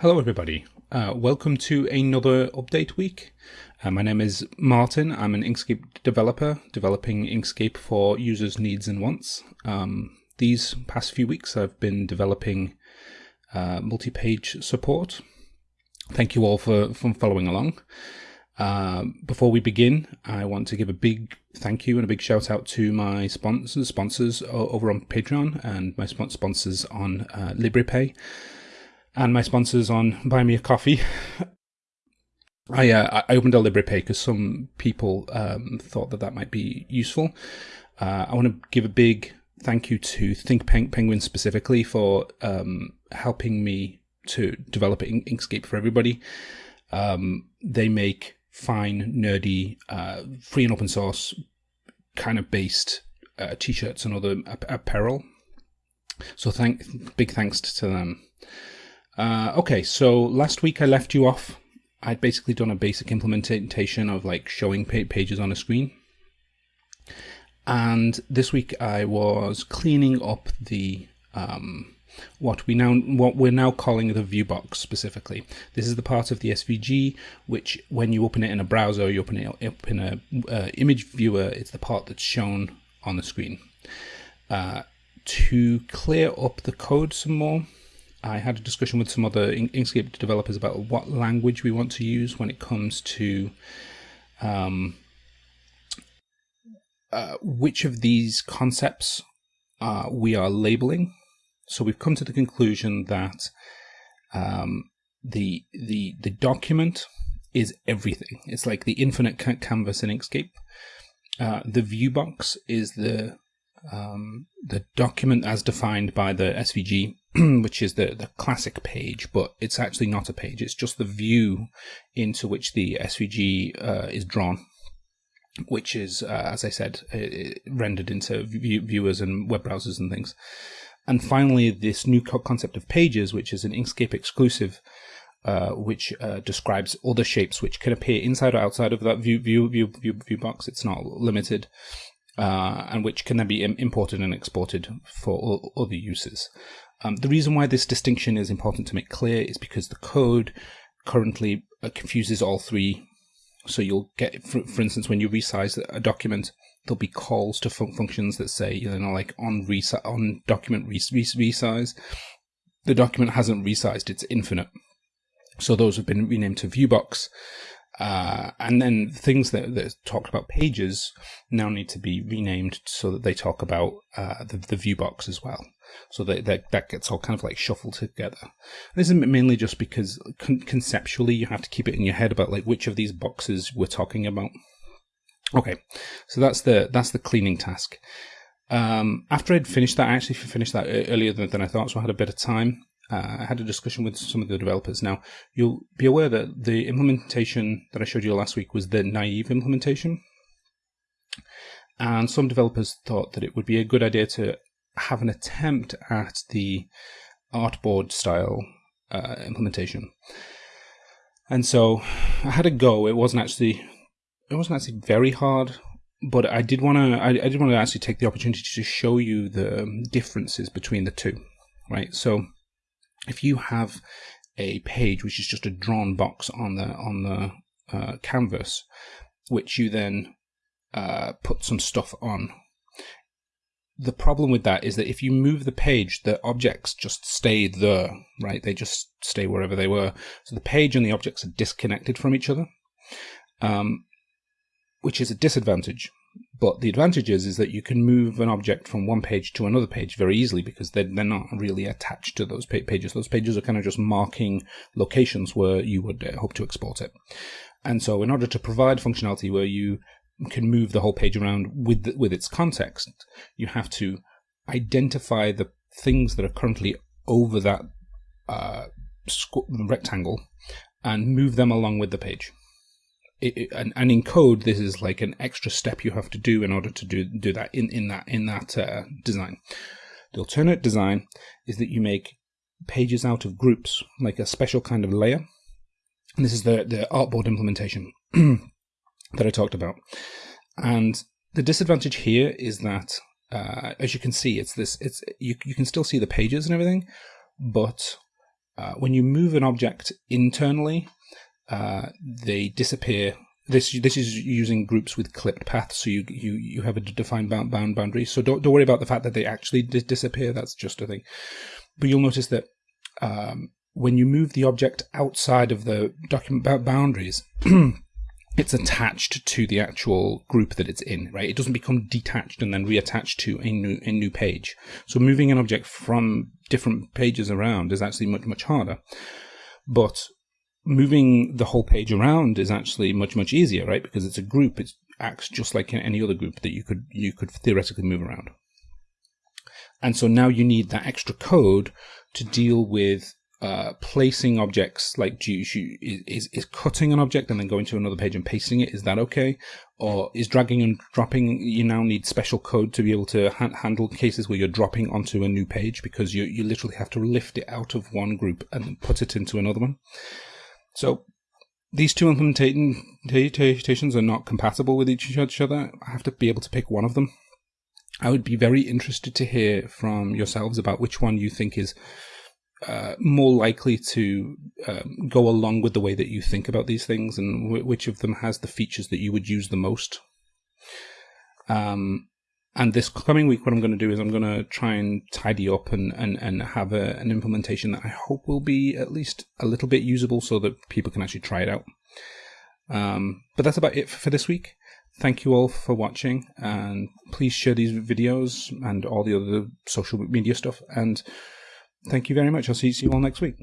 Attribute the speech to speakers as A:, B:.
A: Hello, everybody. Uh, welcome to another update week. Uh, my name is Martin. I'm an Inkscape developer, developing Inkscape for users' needs and wants. Um, these past few weeks, I've been developing uh, multi-page support. Thank you all for, for following along. Uh, before we begin, I want to give a big thank you and a big shout out to my sponsors, sponsors over on Patreon and my sponsors on uh, Liberapay and my sponsors on Buy Me a Coffee. I, uh, I opened a Liberapay because some people um, thought that that might be useful. Uh, I want to give a big thank you to ThinkPenguin specifically for um, helping me to develop Inkscape for everybody. Um, they make fine, nerdy, uh, free and open source kind of based uh, t-shirts and other apparel. So thank big thanks to them. Uh, okay, so last week I left you off. I'd basically done a basic implementation of like showing pages on a screen. And this week I was cleaning up the um, what we now what we're now calling the view box specifically. This is the part of the SVG which, when you open it in a browser, you open it up in a uh, image viewer. It's the part that's shown on the screen. Uh, to clear up the code some more, I had a discussion with some other Inkscape developers about what language we want to use when it comes to um, uh, which of these concepts uh, we are labeling. So we've come to the conclusion that um, the the the document is everything. It's like the infinite canvas in Inkscape. Uh, the view box is the um, the document as defined by the SVG which is the, the classic page, but it's actually not a page. It's just the view into which the SVG uh, is drawn, which is, uh, as I said, rendered into view viewers and web browsers and things. And finally, this new co concept of pages, which is an Inkscape exclusive, uh, which uh, describes other shapes which can appear inside or outside of that view view view view, view box. It's not limited, uh, and which can then be imported and exported for other uses. Um, the reason why this distinction is important to make clear is because the code currently uh, confuses all three. So you'll get, for, for, instance, when you resize a document, there'll be calls to fun functions that say, you know, like on resi on document res res resize. The document hasn't resized; it's infinite. So those have been renamed to viewbox. Uh, and then things that, that talked about pages now need to be renamed so that they talk about uh, the, the view box as well. So that, that, that gets all kind of like shuffled together. This is mainly just because con conceptually you have to keep it in your head about like which of these boxes we're talking about. Okay, so that's the that's the cleaning task. Um, after I'd finished that, I actually finished that earlier than, than I thought, so I had a bit of time. Uh, I had a discussion with some of the developers. Now, you'll be aware that the implementation that I showed you last week was the naive implementation. And some developers thought that it would be a good idea to have an attempt at the artboard style uh, implementation. And so I had a go. It wasn't actually it wasn't actually very hard, but I did want to I, I did want to actually take the opportunity to show you the differences between the two, right? So if you have a page which is just a drawn box on the on the uh, canvas, which you then uh, put some stuff on. The problem with that is that if you move the page, the objects just stay there, right? They just stay wherever they were. So the page and the objects are disconnected from each other, um, which is a disadvantage but the advantage is, is that you can move an object from one page to another page very easily because they're, they're not really attached to those pages. Those pages are kind of just marking locations where you would uh, hope to export it. And so in order to provide functionality where you can move the whole page around with, the, with its context, you have to identify the things that are currently over that uh, rectangle and move them along with the page it, and, and in code, this is like an extra step you have to do in order to do do that in in that in that uh, design. The alternate design is that you make pages out of groups, like a special kind of layer. And this is the the artboard implementation that I talked about. And the disadvantage here is that, uh, as you can see, it's this. It's you you can still see the pages and everything, but uh, when you move an object internally, uh, they disappear. This this is using groups with clipped paths, so you you you have a defined bound, bound boundary. So don't don't worry about the fact that they actually disappear. That's just a thing. But you'll notice that um, when you move the object outside of the document boundaries, it's attached to the actual group that it's in, right? It doesn't become detached and then reattached to a new a new page. So moving an object from different pages around is actually much much harder. But moving the whole page around is actually much much easier, right? Because it's a group. It acts just like any other group that you could you could theoretically move around. And so now you need that extra code to deal with uh, placing objects like do you, is is cutting an object and then going to another page and pasting it is that okay or is dragging and dropping you now need special code to be able to ha handle cases where you're dropping onto a new page because you you literally have to lift it out of one group and put it into another one so these two implementations are not compatible with each other i have to be able to pick one of them i would be very interested to hear from yourselves about which one you think is uh, more likely to um, go along with the way that you think about these things and which of them has the features that you would use the most. Um, and this coming week, what I'm going to do is I'm going to try and tidy up and, and, and have a, an implementation that I hope will be at least a little bit usable so that people can actually try it out. Um, but that's about it for this week. Thank you all for watching and please share these videos and all the other social media stuff. And Thank you very much. I'll see you all next week.